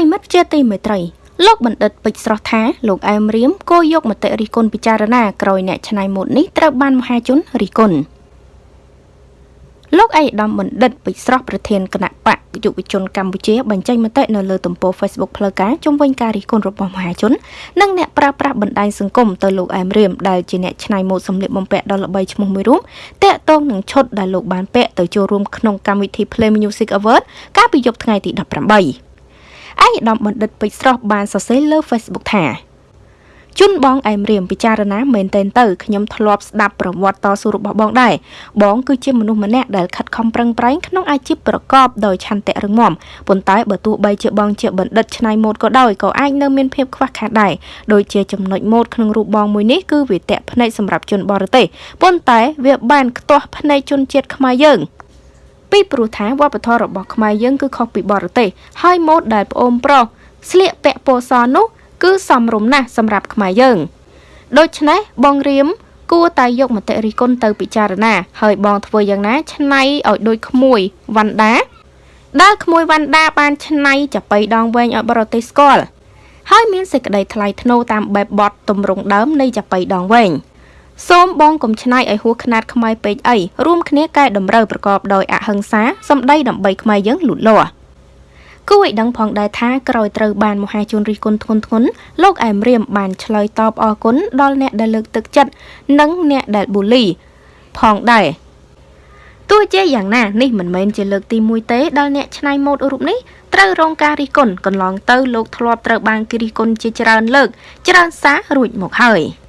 រិមិត្តជាទីមេត្រីលោកបណ្ឌិតពេជ្រស្រស់ថាលោកអែមរៀមគោយកមតិរិះគន់ពិចារណាក្រោយអ្នកច្នៃម៉ូដនេះត្រូវបានមហាជនរិះគន់លោកឯកឧត្តមបណ្ឌិតពេជ្រស្រស់ប្រធានគណៈបកយុវជនកម្ពុជាបញ្ចេញមតិនៅលើទំព័រ Facebook ផ្លូវការជុំវិញការរិះគន់របស់មហាជននិងអ្នកប្រើប្រាស់បណ្ដាញសង្គមទៅលោកអែមរៀមដែលជាអ្នកច្នៃម៉ូដសម្លៀកបំពាក់ដ៏ល្បីឈ្មោះមួយរូបតាក់ទងនឹងឈុតដែលលោកបានពាក់ទៅចូលរួមក្នុងកម្មវិធី Play Music Award កាលពីយប់ថ្ងៃទី18 ឯកឧត្តមបណ្ឌិតពេជ្រស្រស់បានសរសេរលើ Facebook ថាជុនបងអែមរៀមពិចារណាមែនតែនទៅខ្ញុំធ្លាប់ស្ដាប់ប្រវត្តិតស៊ូរបស់បងដែរបងគឺជាមនុស្សម្នាក់ដែលខិតខំប្រឹងប្រែងក្នុងអាជីពប្រកបដោយឆន្ទៈរឹងមាំប៉ុន្តែបើទោះបីជាបងជាបណ្ឌិតច្នៃម៉ូដក៏ដោយក៏អាចនៅមានភាពខ្វះខាតដែរដូចជាចំណុចម៉ូដក្នុងរូបបងមួយនេះគឺវាតាក់ភ្នែកសម្រាប់ជនបរទេសប៉ុន្តែវាបានខ្ទាស់ភ្នែកជនជាតិខ្មែរយើង ពីព្រោះថាវប្បធម៌របស់ខ្មែរយើងគឺខុសពីបរទេសហើយម៉ូដដែលប្អូនប្រុសស្លៀកពាក់ពណ៌សនោះគឺសមរម្យណាស់សម្រាប់ខ្មែរយើងដូច្នេះបងរៀមគួរតែយកមតិរិះគន់ទៅពិចារណា ហើយបងធ្វើយ៉ាងណាឆ្នៃឲ្យដូចក្មួយវណ្ណដាដែលក្មួយវណ្ណដាបានឆ្នៃចាប៉ីដងវែងឲ្យបរទេសស្គាល់ហើយមានសេចក្តីថ្លៃថ្នូរតាមបែបបទទម្រង់ដើមនៃចាប៉ីដងវែង សូមបងកុំឆ្នៃឲ្យហួសខ្នាតខ្មែរពេកអីរួមគ្នាកែតម្រូវប្រកបដោយអហិង្សាសម្ដីដើម្បីខ្មែរយើងលូតលាស់គួរឲ្យដឹងផងដែរថាក្រោយត្រូវបានមហាជនរិះគន់ធ្ងន់ធ្ងរលោកអែមរៀមបានឆ្លើយតបអរគុណដល់អ្នកដែលលើកទឹកចិត្តនិងអ្នកដែលបូលី ផងដែរទោះជាយ៉ាងណានេះមិនមែនជាលើកទី1ទេដែលអ្នកច្នៃម៉ូដរូបនេះត្រូវរងការរិះគន់កន្លងទៅលោកធ្លាប់ត្រូវបានគេរិះគន់ជាច្រើនលើក ច្រើនសាររួចមកហើយ។